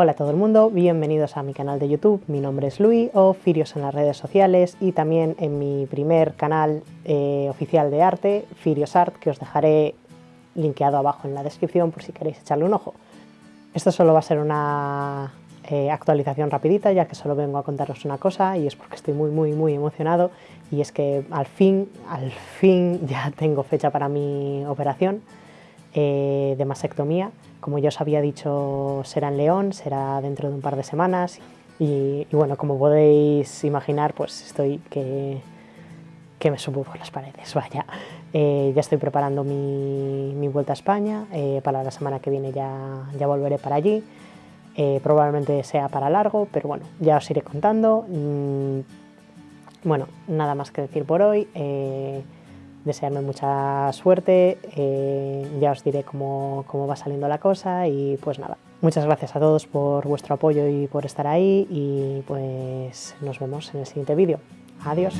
Hola a todo el mundo, bienvenidos a mi canal de YouTube, mi nombre es Luis o Firios en las redes sociales y también en mi primer canal eh, oficial de arte, Firios Art, que os dejaré linkeado abajo en la descripción por si queréis echarle un ojo. Esto solo va a ser una eh, actualización rapidita ya que solo vengo a contaros una cosa y es porque estoy muy muy muy emocionado y es que al fin, al fin ya tengo fecha para mi operación eh, de mastectomía como ya os había dicho, será en León, será dentro de un par de semanas. Y, bueno, como podéis imaginar, pues estoy que, que me subo por las paredes, vaya. Eh, ya estoy preparando mi, vuelta a España, eh, para la semana que viene ya, ya volveré para allí. Eh, probablemente sea para largo, pero bueno, ya os iré contando. Mm, bueno, nada más que decir por hoy desearme mucha suerte, eh, ya os diré cómo, cómo va saliendo la cosa y pues nada. Muchas gracias a todos por vuestro apoyo y por estar ahí y pues nos vemos en el siguiente vídeo. Adiós.